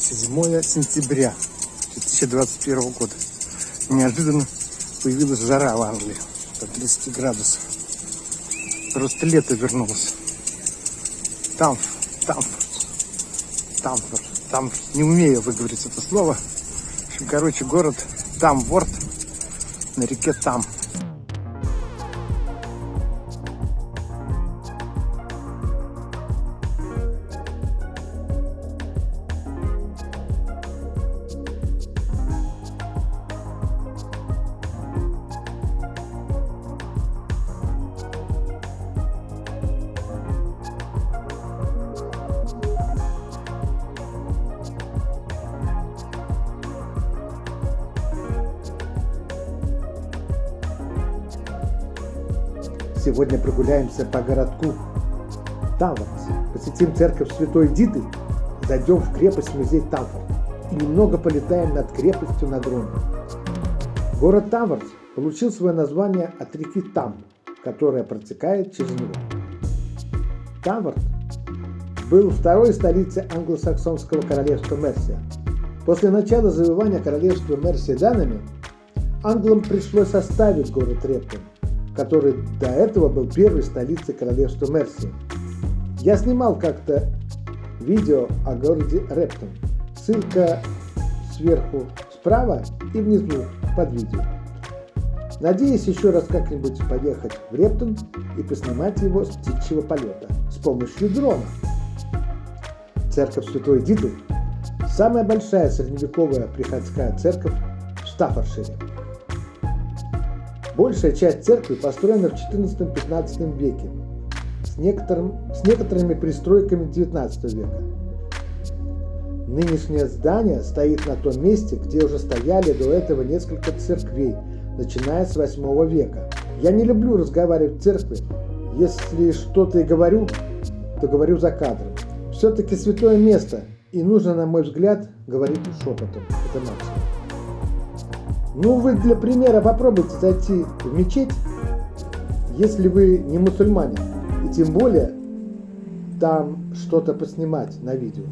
7 сентября 2021 года. Неожиданно появилась жара в Англии до 30 градусов. Просто лето вернулось. Там, там, Тамфорд, там не умею выговорить это слово. В общем, короче, город Тамворд на реке Там. Прогуляемся по городку Таварц, посетим церковь Святой Диты, зайдем в крепость-музей Таварц и немного полетаем над крепостью на дроне. Город Таварц получил свое название от реки Там, которая протекает через него. Таварц был второй столицей англосаксонского королевства Мерсия. После начала завоевания королевства Мерсия данными, англам пришлось оставить город Рептон который до этого был первой столицей королевства Мерси. Я снимал как-то видео о городе Рептон. Ссылка сверху справа и внизу под видео. Надеюсь еще раз как-нибудь поехать в Рептон и поснимать его с птичьего полета с помощью дрона. Церковь Святой Диды – самая большая средневековая приходская церковь в Стаффордшире. Большая часть церкви построена в XIV-XV веке с, некоторым, с некоторыми пристройками XIX века. Нынешнее здание стоит на том месте, где уже стояли до этого несколько церквей, начиная с 8 века. Я не люблю разговаривать в церкви. Если что-то и говорю, то говорю за кадром. Все-таки святое место, и нужно, на мой взгляд, говорить шепотом. Это максимум. Ну, вы для примера попробуйте зайти в мечеть, если вы не мусульманин, и тем более там что-то поснимать на видео.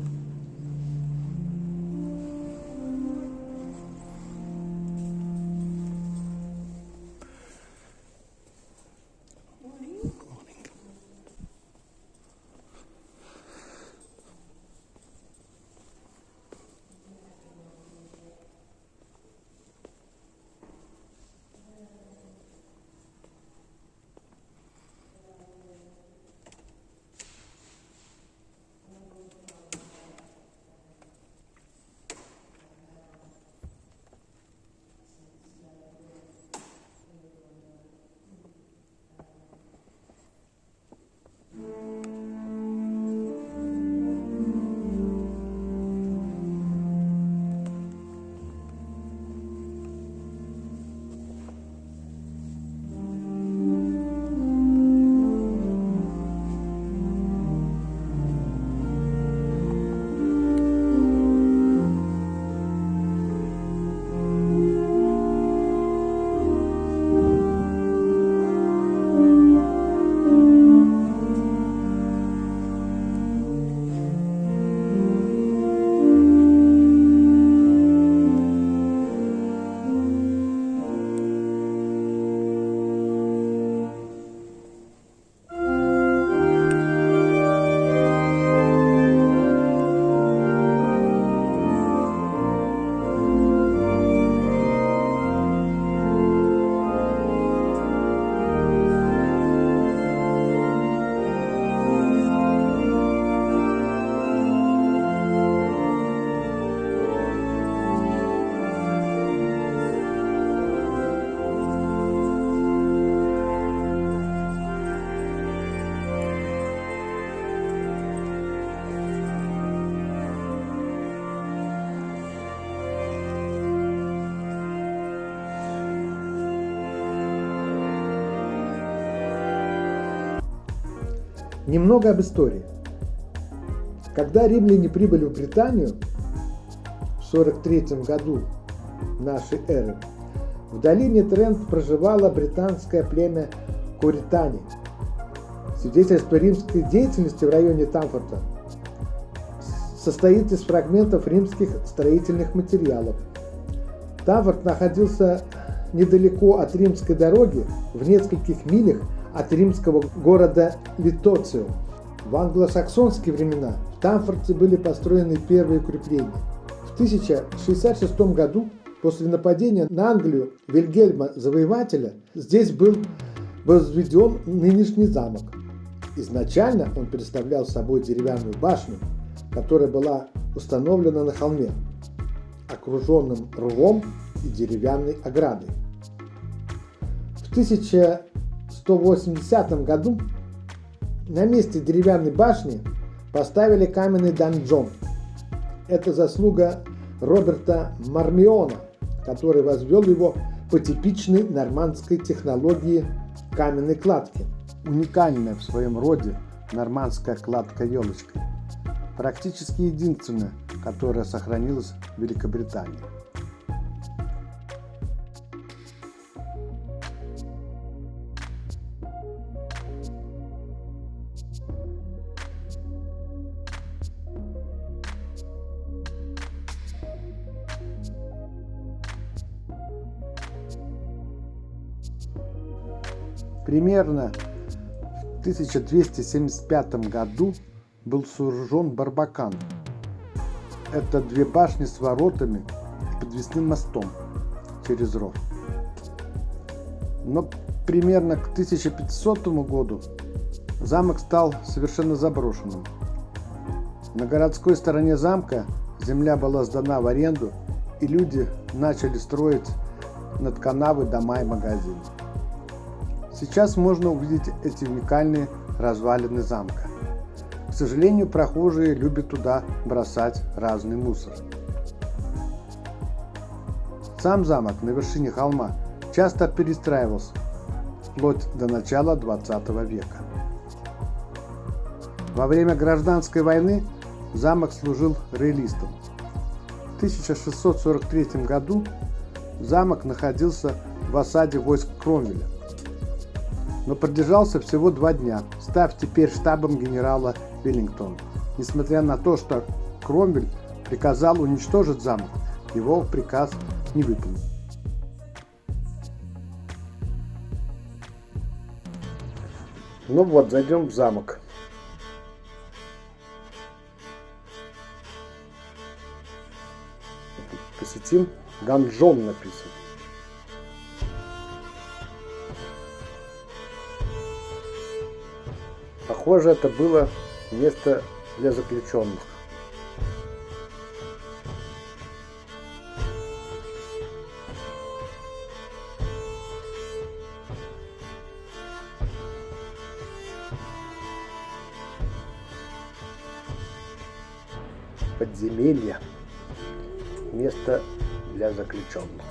Немного об истории. Когда римляне прибыли в Британию в 43 году нашей эры, в долине Трент проживало британское племя Куритани. Свидетельство римской деятельности в районе Тамфорта состоит из фрагментов римских строительных материалов. Тавр находился недалеко от римской дороги, в нескольких милях от римского города Литоцио. В англосаксонские времена в Тамфорте были построены первые укрепления. В 1066 году, после нападения на Англию Вильгельма Завоевателя, здесь был возведен нынешний замок. Изначально он представлял собой деревянную башню, которая была установлена на холме, окруженным рвом и деревянной оградой. В 1180 году на месте деревянной башни поставили каменный донжон. Это заслуга Роберта Мармиона, который возвел его по типичной нормандской технологии каменной кладки. Уникальная в своем роде нормандская кладка елочкой. Практически единственная, которая сохранилась в Великобритании. Примерно в 1275 году был сооружен Барбакан. Это две башни с воротами и подвесным мостом через ров. Но примерно к 1500 году замок стал совершенно заброшенным. На городской стороне замка земля была сдана в аренду, и люди начали строить над канавы дома и магазины. Сейчас можно увидеть эти уникальные развалины замка. К сожалению, прохожие любят туда бросать разный мусор. Сам замок на вершине холма часто перестраивался, вплоть до начала 20 века. Во время гражданской войны замок служил рейлистом. В 1643 году замок находился в осаде войск Кромвеля но продержался всего два дня, став теперь штабом генерала Веллингтона. Несмотря на то, что Кромвель приказал уничтожить замок, его приказ не выполнил. Ну вот, зайдем в замок. Посетим. Ганжон написан. Похоже, это было место для заключенных. Подземелье. Место для заключенных.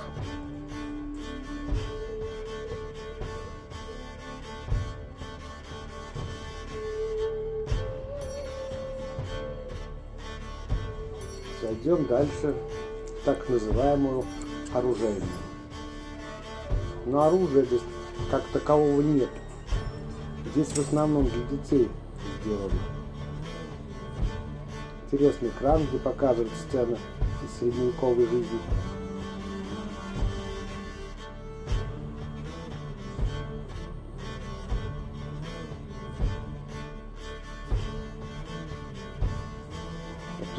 Дальше так называемую оружейную. Но оружия здесь как такового нет. Здесь в основном для детей сделано. Интересный экран, где показывают сцены из средневековой жизни.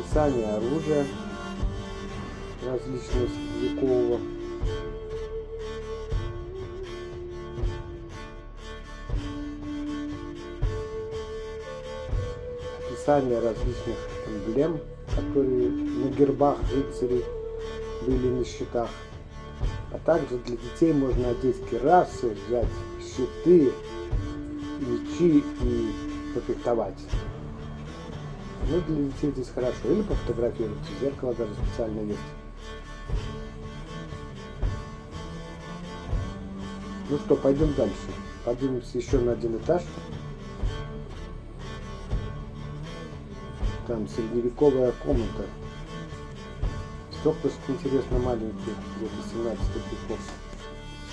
описание оружия различного средневекового. Описание различных эмблем, которые на гербах рыцарей были на щитах. А также для детей можно одеть керасы, взять щиты, мечи и пофехтовать. Ну, для детей здесь хорошо. Или пофотографировать. Зеркало даже специально есть. Ну что, пойдем дальше. Поднимемся еще на один этаж. Там средневековая комната. Стеклышки, интересно, маленькие, где-то 17 веков,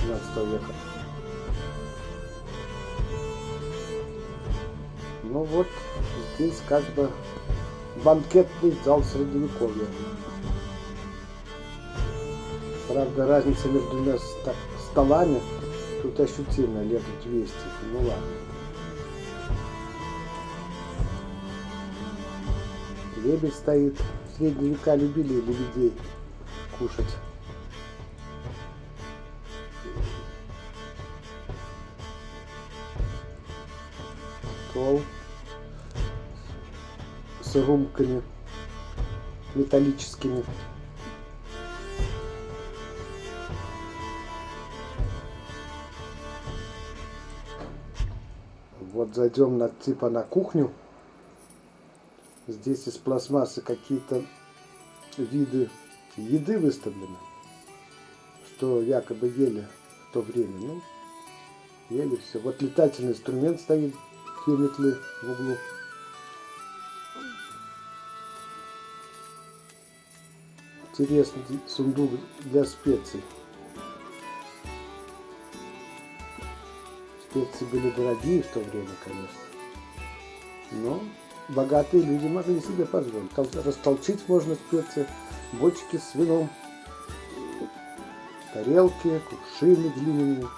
17 века. Ну вот, здесь как бы банкетный зал средневековья. Правда, разница между двумя столами тут ощутимая, лет 200. Ну ладно. Лебедь стоит. В средние века любили лебедей кушать. Стол с румками металлическими. Вот зайдем на, типа на кухню. Здесь из пластмассы какие-то виды еды выставлены, что якобы ели в то время. Ну, ели все. Вот летательный инструмент стоит, метлы в углу. Интересный сундук для специй. Специи были дорогие в то время, конечно. Но богатые люди могли себе позволить. Растолчить можно специи, бочки с вином, тарелки, кувшины длинные,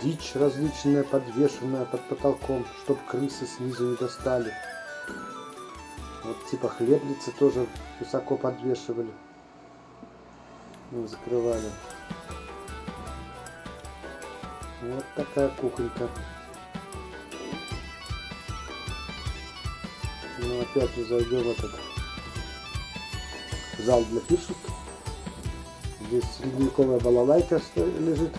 дичь различная, подвешенная под потолком, чтобы крысы снизу не достали. Вот типа хлебницы тоже высоко подвешивали, закрывали. Вот такая кухонька. Ну опять мы зайдем в этот зал для пишут. Здесь средневековая балалайка лежит.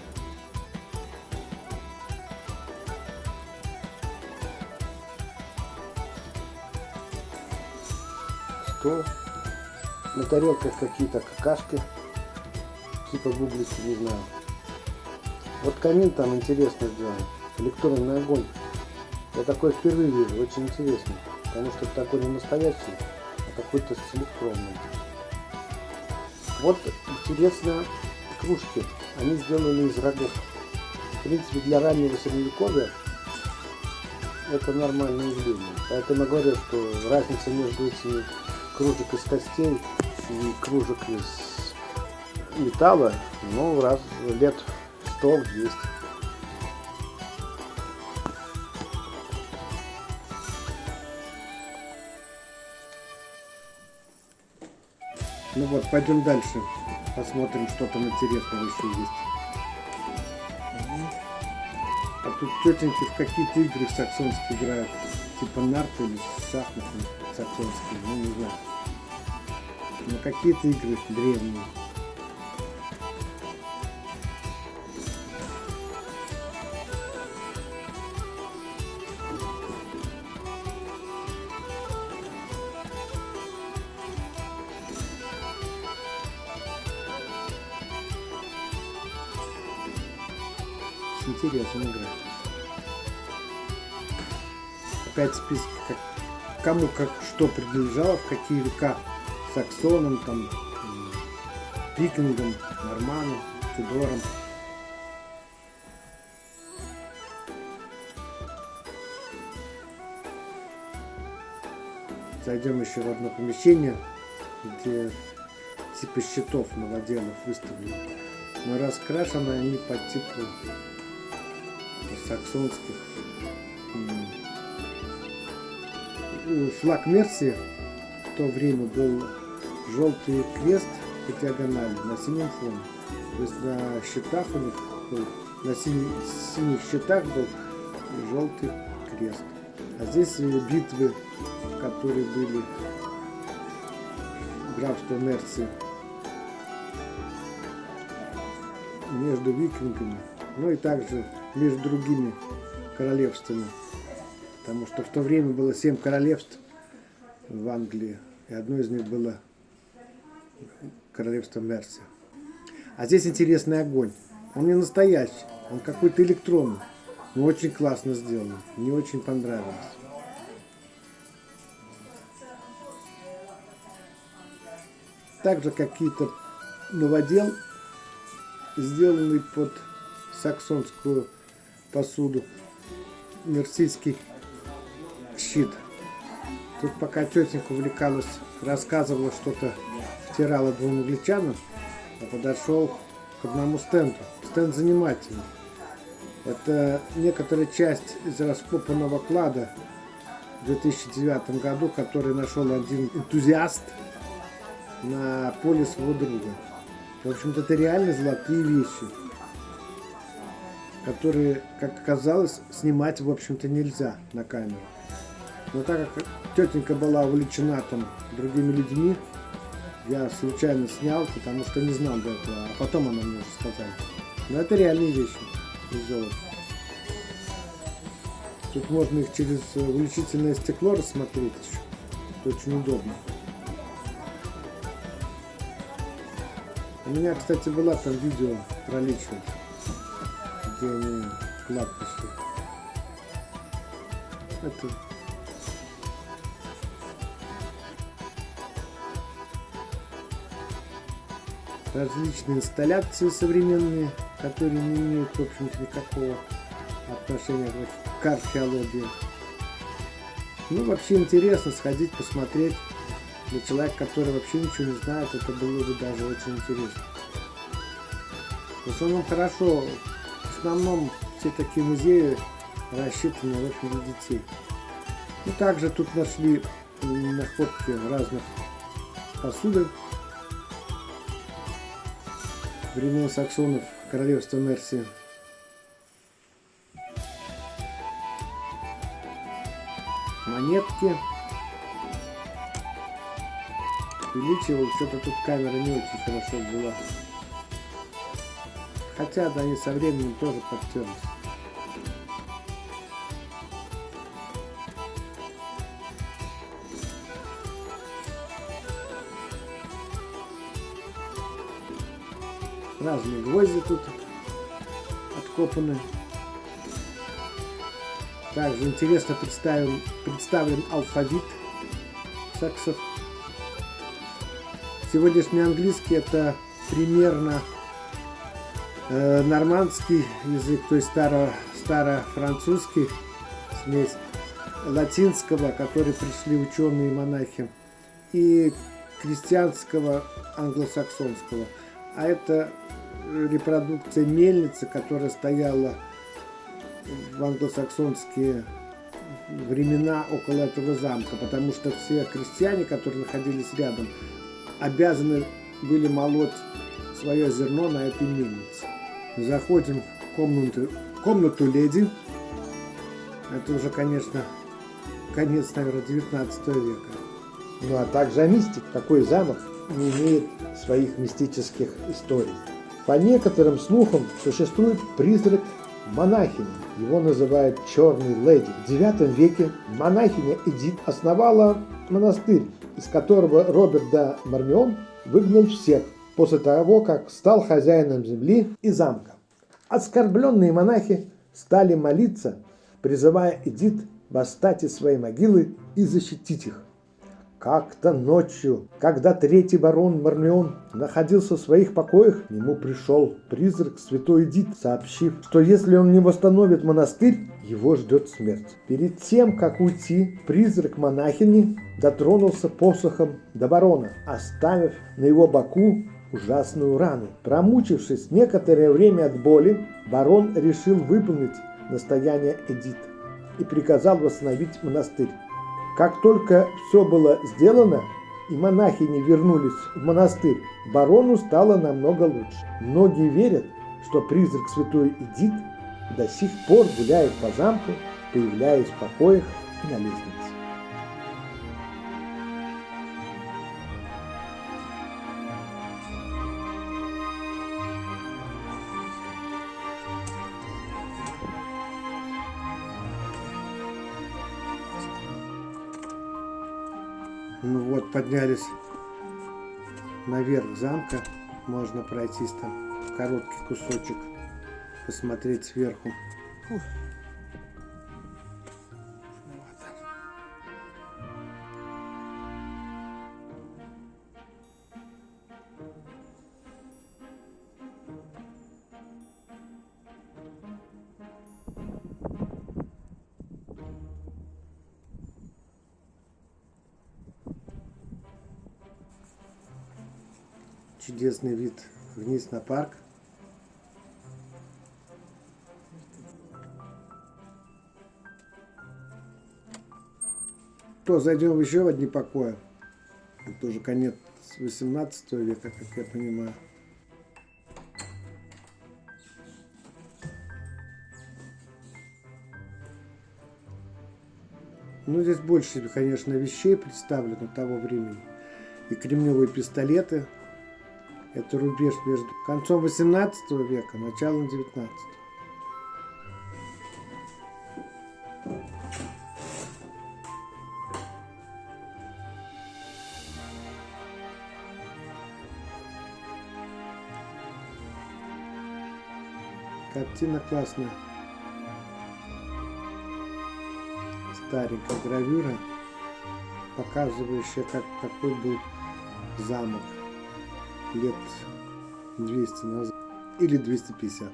Стол. На тарелках какие-то какашки. Типа бублики, не знаю. Вот камин там интересно сделан. Электронный огонь. Я такой впервые вижу, очень интересно. Потому что это такой не настоящий, а какой-то с электронным. Вот интересно кружки. Они сделаны из рогов. В принципе, для раннего средневековья это нормальное явление. Поэтому я говорю, что разница между этими кружек из костей и кружек из металла, ну, раз лет 100-200. Ну вот, пойдем дальше. Посмотрим, что там интересного еще есть. А тут тетеньки в какие-то игры саксонские играют. Типа нарты или шахматы саксонские, ну не знаю. Но какие-то игры древние. Интересная игра. Опять список, как, кому как что принадлежало, в какие века саксонам, там, викингам, норманам, тюдорам. Зайдем еще в одно помещение, где типа щитов новоделов выставлены. Но раскрашены они по типу саксонских. Флаг Мерсии в то время был желтый крест по диагонали на синем фоне. То есть на щитах у них был, на синих, синих щитах был желтый крест. А здесь битвы, которые были графство Мерции между викингами, ну и также между другими королевствами. Потому что в то время было семь королевств в Англии, и одно из них было королевство Мерси. А здесь интересный огонь. Он не настоящий, он какой-то электронный, но очень классно сделан. Мне очень понравилось. Также какие-то новодел, сделанный под саксонскую посуду, мерсийский щит. Тут пока тетенька увлекалась, рассказывала что-то, втирала двум англичанам, я подошел к одному стенду. Стенд занимательный. Это некоторая часть из раскопанного клада в 2009 году, который нашел один энтузиаст на поле своего друга. В общем-то, это реально золотые вещи, которые, как оказалось, снимать, в общем-то, нельзя на камеру. Но так как тетенька была увлечена там другими людьми, я случайно снял, потому что не знал до этого, а потом она мне уже сказала. Но это реальные вещи из золота. Тут можно их через увеличительное стекло рассмотреть. Это очень удобно. У меня, кстати, была там видео про Личфилд, где они клад пошли. Это различные инсталляции современные, которые не имеют, в общем-то, никакого отношения к археологии. Ну, вообще интересно сходить, посмотреть. Для человека, который вообще ничего не знает, это было бы даже очень интересно. В основном хорошо, основном все такие музеи рассчитаны в общем для детей. И также тут нашли находки разных посуды времен саксонов королевства Мерси. Монетки. Увеличивал, что-то тут камера не очень хорошо взяла. Хотя, да, они со временем тоже подтерлись. Разные гвозди тут откопаны. Также интересно представлен, представлен алфавит саксов. Сегодняшний английский это примерно э, нормандский язык, то есть старо, старо-французский смесь латинского, который пришли ученые и монахи, и крестьянского англосаксонского. А это репродукция мельницы, которая стояла в англосаксонские времена около этого замка, потому что все крестьяне, которые находились рядом, обязаны были молоть свое зерно на этой мельнице. Заходим в комнату, комнату леди. Это уже, конечно, конец, наверное, 19 века. Ну а также мистик. Какой замок не имеет своих мистических историй. По некоторым слухам существует призрак монахини. Его называют Черный Леди. В IX веке монахиня Эдит основала монастырь, из которого Роберт да Мармион выгнал всех после того, как стал хозяином земли и замка. Оскорбленные монахи стали молиться, призывая Эдит восстать из своей могилы и защитить их. Как-то ночью, когда третий барон Мармион находился в своих покоях, к нему пришел призрак святой Эдит, сообщив, что если он не восстановит монастырь, его ждет смерть. Перед тем, как уйти, призрак монахини дотронулся посохом до барона, оставив на его боку ужасную рану. Промучившись некоторое время от боли, барон решил выполнить настояние Эдит и приказал восстановить монастырь. Как только все было сделано, и монахини вернулись в монастырь, барону стало намного лучше. Многие верят, что призрак святой Эдит до сих пор гуляет по замку, появляясь в покоях и на лестнице. Вот, поднялись наверх замка. Можно пройтись там короткий кусочек, посмотреть сверху. Ух. Чудесный вид вниз на парк. То зайдем еще в одни покои. Это уже конец 18 века, как я понимаю. Ну, здесь больше, конечно, вещей представлено того времени. И кремневые пистолеты. Это рубеж между концом 18 века, началом 19 Картина классная. Старенькая гравюра, показывающая, как, какой был замок лет 200 назад. Или 250.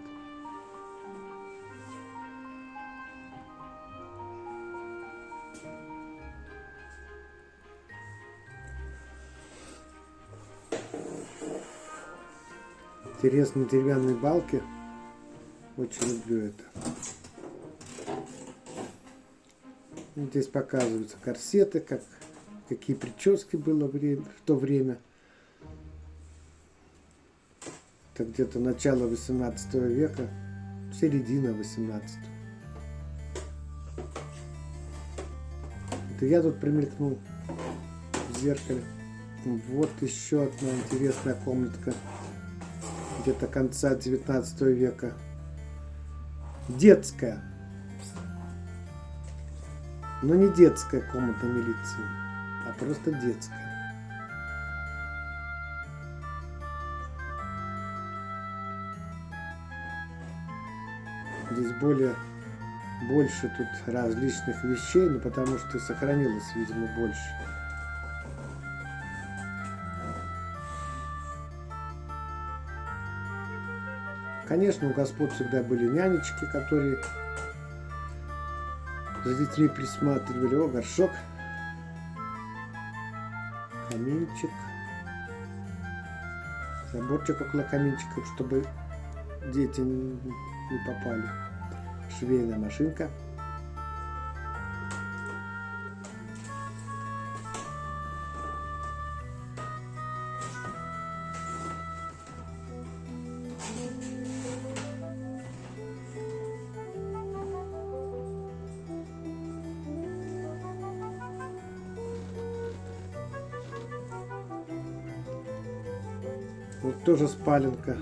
Интересные деревянные балки. Очень люблю это. Здесь показываются корсеты, как, какие прически было в то время. Это где-то начало 18 века, середина 18. Это я тут примелькнул в зеркале. Вот еще одна интересная комнатка где-то конца 19 века детская. Но не детская комната милиции, а просто детская. Более больше тут различных вещей, но потому что сохранилось, видимо, больше. Конечно, у господ всегда были нянечки, которые за детьми присматривали. О, горшок, каминчик, заборчик около каминчиков, чтобы дети не попали. Швейная машинка. Вот тоже спаленка.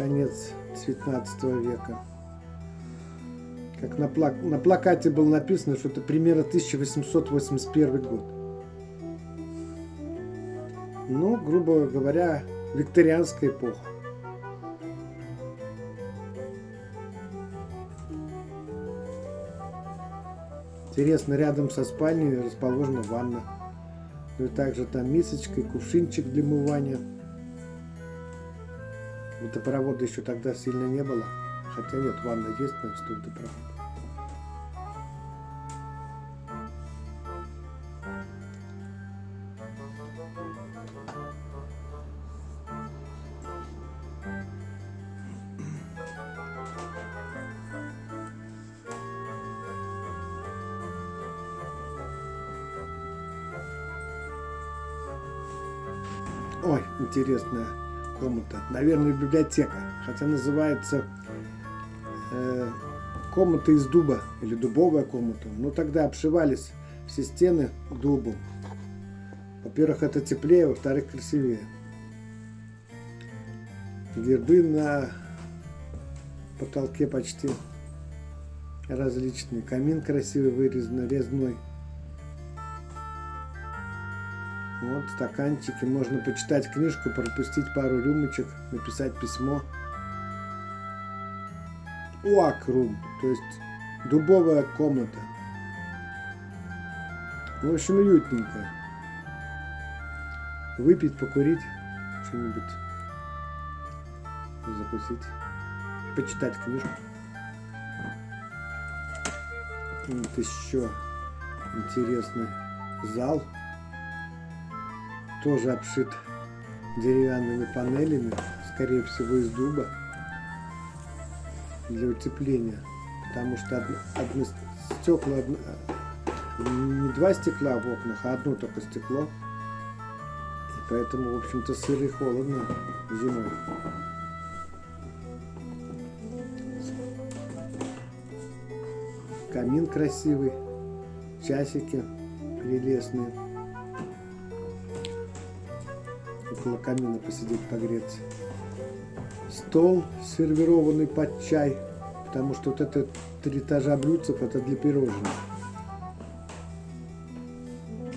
Конец 19 века. Как на, плак... на плакате было написано, что это примерно 1881 год. Ну, грубо говоря, викторианская эпоха. Интересно, рядом со спальней расположена ванна. Ну и также там мисочка и кувшинчик для мывания. Водопровода еще тогда сильно не было. Хотя нет, ванна есть, значит водопровод. Ой, интересная комната. Наверное, библиотека. Хотя называется э, комната из дуба или дубовая комната. Но тогда обшивались все стены дубом. Во-первых, это теплее, во-вторых, красивее. Гербы на потолке почти различные. Камин красивый вырезанный, резной. Вот стаканчики. Можно почитать книжку, пропустить пару рюмочек, написать письмо. Уакрум, то есть дубовая комната. В общем, уютненькая. Выпить, покурить, что-нибудь закусить, почитать книжку. Вот еще интересный зал тоже обшит деревянными панелями, скорее всего из дуба, для утепления. Потому что одно, одно стекла, одно, не два стекла в окнах, а одно только стекло. И поэтому, в общем-то, сыро и холодно зимой. Камин красивый, часики прелестные. Около камина посидеть погреться. Стол, сервированный под чай, потому что вот это три этажа блюдцев, это для пирожных.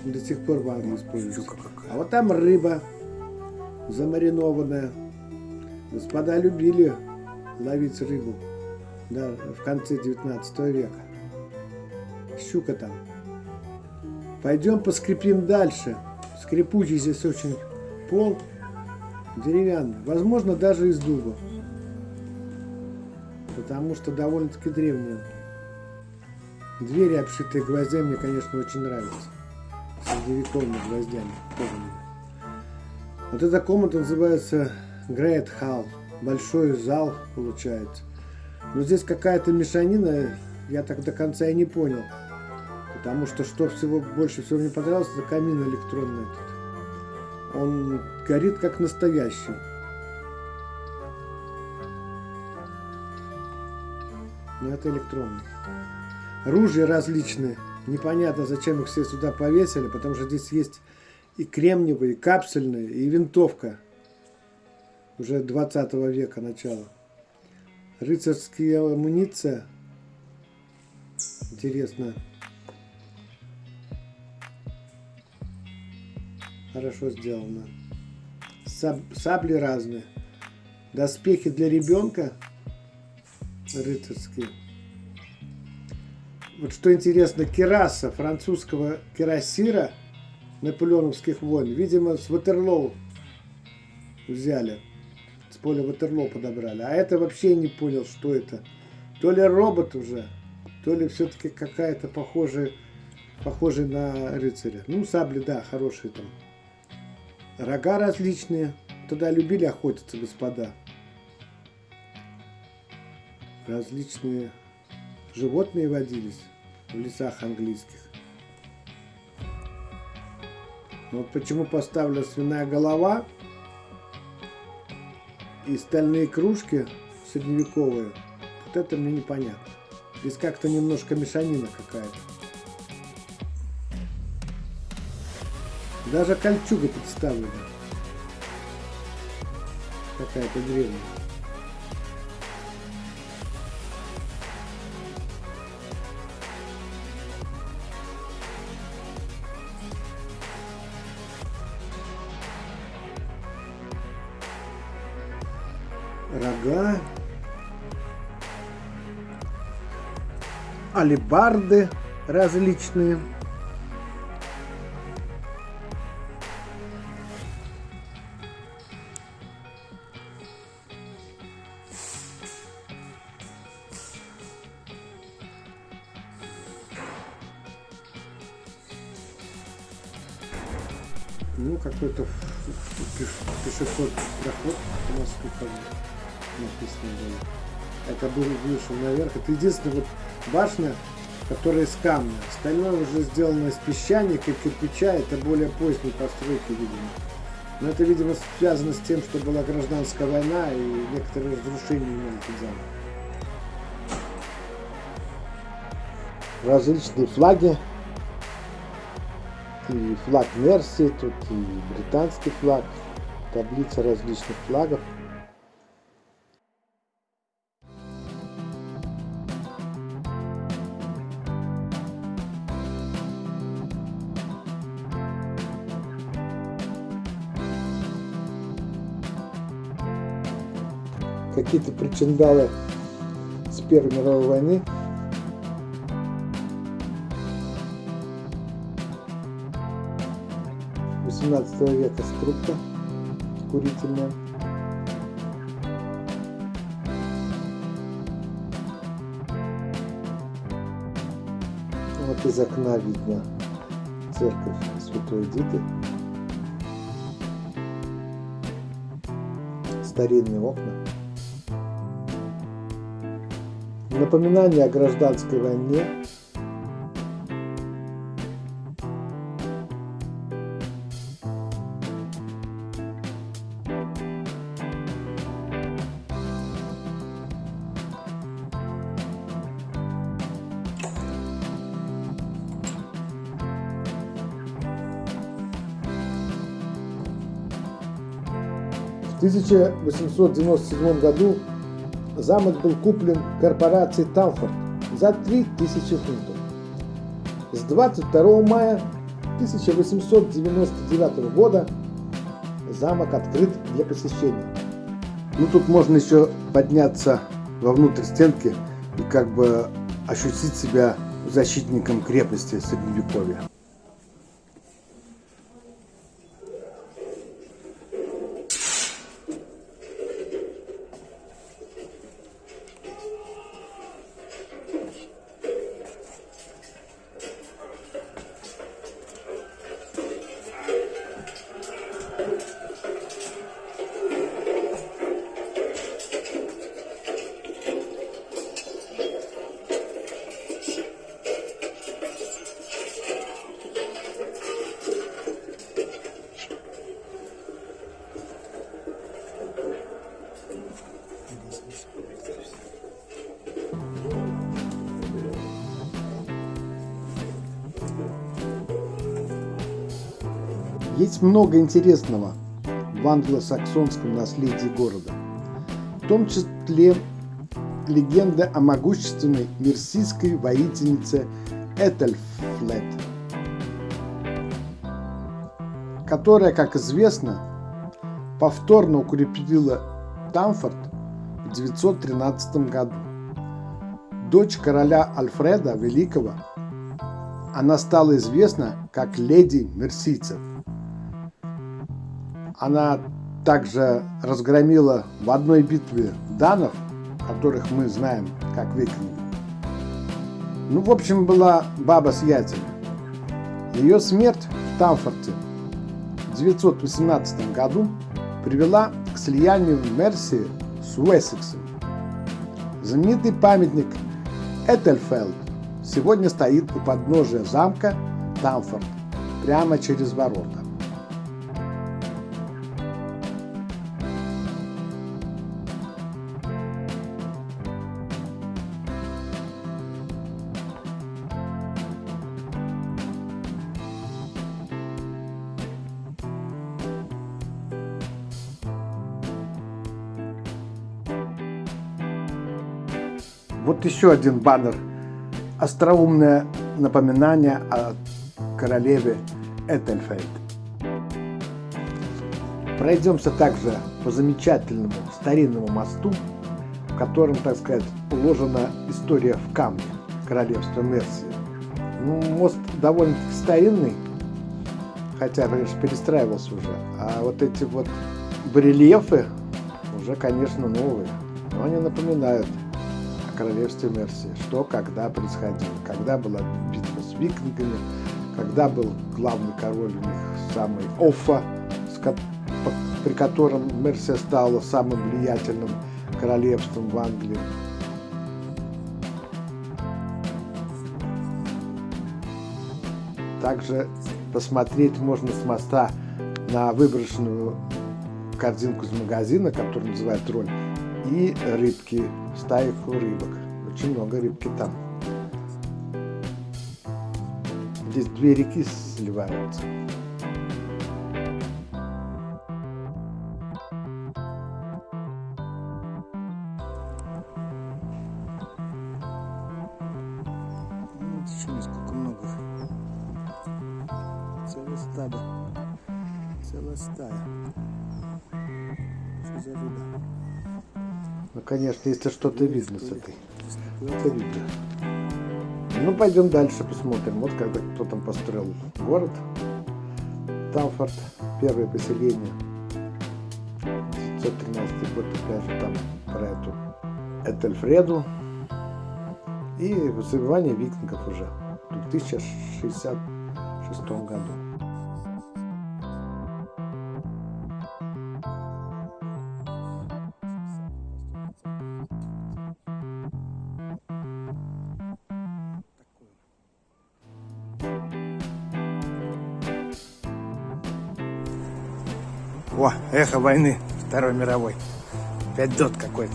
До сих пор в Англии используется. А вот там рыба замаринованная. Господа любили ловить рыбу да, в конце 19 века. Щука там. Пойдем поскрипим дальше. Скрипучий здесь очень пол деревянный. Возможно, даже из дуба. Потому что довольно-таки древняя. Двери, обшитые гвоздями, мне, конечно, очень нравятся. Средневековыми гвоздями. Вот эта комната называется Great Hall. Большой зал получается. Но здесь какая-то мешанина, я так до конца и не понял. Потому что что всего больше всего мне понравилось, это камин электронный этот. Он горит как настоящий. Но это электронный. Ружья различные. Непонятно, зачем их все сюда повесили, потому что здесь есть и кремниевые, и капсульные, и винтовка. Уже 20 века начала. Рыцарская амуниция. Интересно. Хорошо сделано. Саб сабли разные. Доспехи для ребенка. Рыцарские. Вот что интересно, кераса французского керасира наполеоновских войн. Видимо, с Ватерлоу взяли. С поля Ватерлоу подобрали. А это вообще не понял, что это. То ли робот уже, то ли все-таки какая-то похожая, похожая на рыцаря. Ну, сабли, да, хорошие там. Рога различные. Туда любили охотиться, господа. Различные животные водились в лесах английских. Вот почему поставлена свиная голова и стальные кружки средневековые. Вот это мне непонятно. Здесь как-то немножко мешанина какая-то. Даже кольчуга представлена. Какая-то древняя. Рога. Алибарды различные. Ну, какой-то пешеход проход у нас тут написано было. Это был вышел наверх. Это единственная вот башня, которая из камня. Остальное уже сделано из песчаника и кирпича. Это более поздние постройки, видимо. Но это, видимо, связано с тем, что была гражданская война и некоторые разрушения имели этот замок. Различные флаги и флаг Мерси, тут и британский флаг, таблица различных флагов. Какие-то причиндалы с Первой мировой войны 18 века скрипка курительная. Вот из окна видно церковь Святой Диты. Старинные окна. Напоминание о гражданской войне 1897 году замок был куплен корпорацией Тамфорд за 3000 фунтов. С 22 мая 1899 года замок открыт для посещения. Ну тут можно еще подняться вовнутрь стенки и как бы ощутить себя защитником крепости Средневековья. Есть много интересного в англосаксонском наследии города, в том числе легенда о могущественной мерсийской воительнице Этельфлет, которая, как известно, повторно укрепила Тамфорд в 913 году. Дочь короля Альфреда Великого, она стала известна как леди мерсийцев. Она также разгромила в одной битве данов, которых мы знаем как викинги. Ну, в общем, была баба с яйцами. Ее смерть в Тамфорте в 918 году привела к слиянию Мерсии с Уэссексом. Знаменитый памятник Этельфелд сегодня стоит у подножия замка Тамфорд, прямо через ворота. Еще один баннер. Остроумное напоминание о королеве Этельфельд. Пройдемся также по замечательному старинному мосту, в котором, так сказать, уложена история в камне королевства Мерсии. Ну, мост довольно-таки старинный, хотя, конечно, перестраивался уже. А вот эти вот барельефы уже, конечно, новые, но они напоминают королевстве Мерсии, что когда происходило, когда была битва с викингами, когда был главный король у них самый Оффа, при котором Мерсия стала самым влиятельным королевством в Англии. Также посмотреть можно с моста на выброшенную корзинку из магазина, которую называют роль, и рыбки, стайку рыбок. Очень много рыбки там. Здесь две реки сливаются. Если что-то видно с этой. Это видно. Ну, пойдем дальше посмотрим. Вот когда кто там построил город. Тамфорд, первое поселение. 913 год, опять же, там про эту Этельфреду. И забивание викингов уже в 1066 году. О, эхо войны Второй мировой. Опять дот какой-то.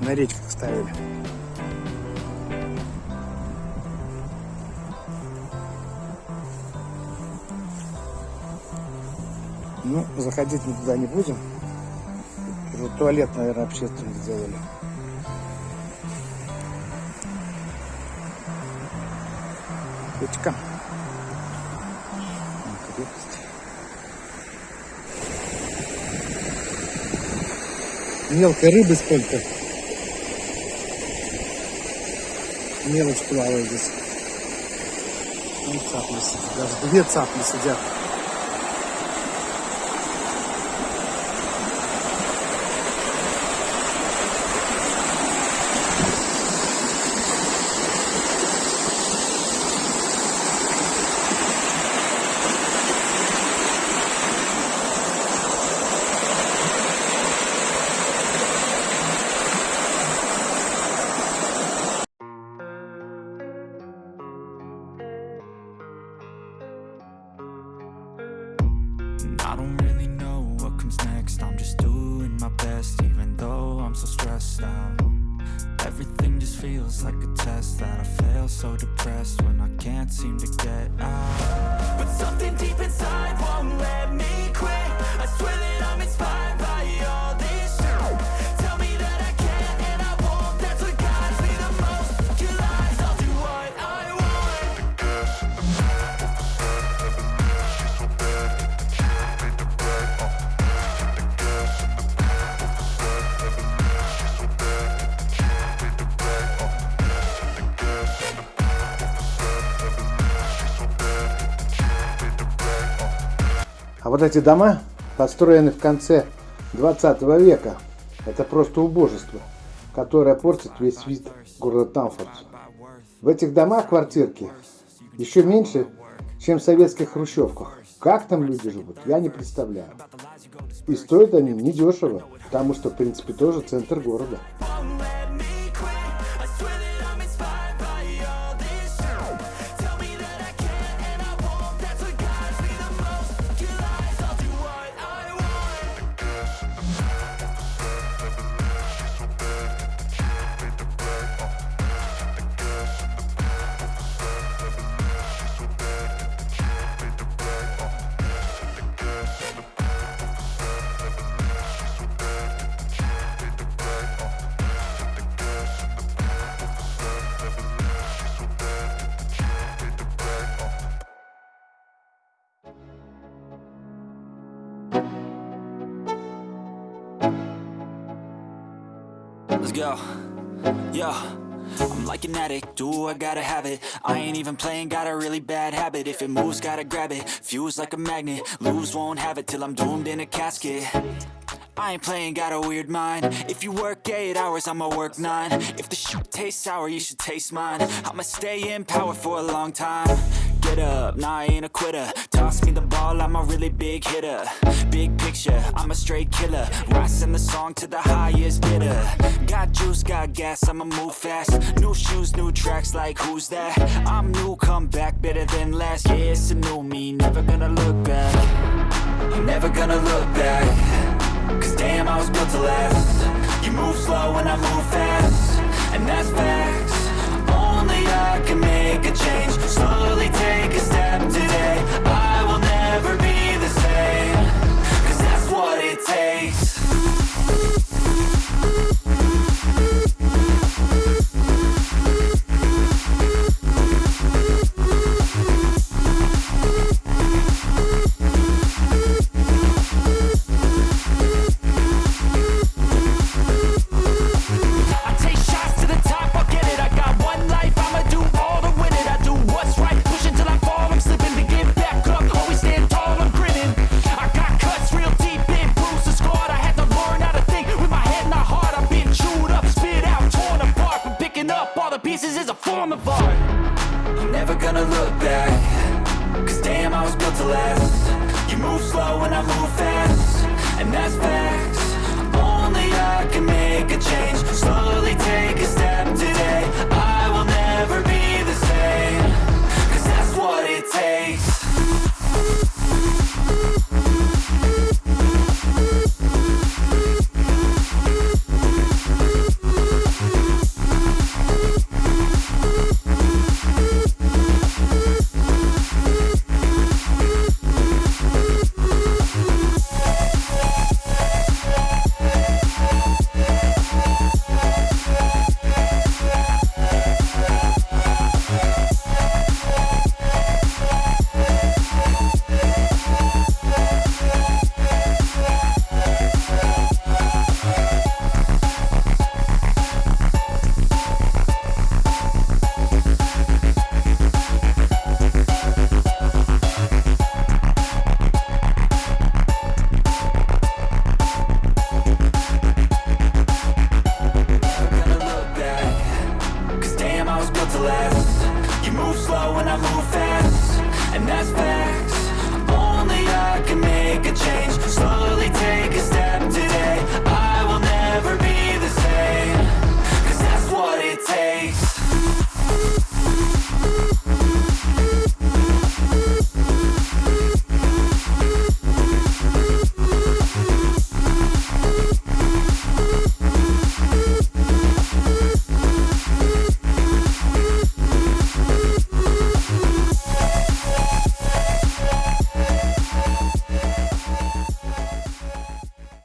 На речках ставили. Ну, заходить мы туда не будем. Уже туалет, наверное, общественный сделали. Печка. Мелкой рыбы сколько. Мелочь плавает здесь. Вон цапли сидят. Даже две цапли сидят. Stressed out. Everything just feels like a test that I fail. So depressed when I can't seem to get out. But something deep inside won't let me quit. I swear that I'm inspired вот эти дома построены в конце 20 века. Это просто убожество, которое портит весь вид города Тамфорд. В этих домах квартирки еще меньше, чем в советских хрущевках. Как там люди живут, я не представляю. И стоят они недешево, потому что, в принципе, тоже центр города. Go. Yo. I'm like an addict, do I gotta have it? I ain't even playing, got a really bad habit. If it moves, gotta grab it, fuse like a magnet Lose, won't have it till I'm doomed in a casket. I ain't playing, got a weird mind. If you work 8 hours, I'ma work 9 If the shoot tastes sour, you should taste mine. I'ma stay in power for a long time Get up, nah I ain't a quitter. Toss me the ball, I'm a really big hitter. Big picture, I'm a straight killer. Rising the song to the highest bidder. Got juice, got gas, I'ma move fast. New shoes, new tracks, like who's that? I'm new, come back, better than last Yeah, it's a new me, never gonna look back. I'm never gonna look back. Cause damn, I was built to last. You move slow and I move fast. And that's facts. Only I can make a change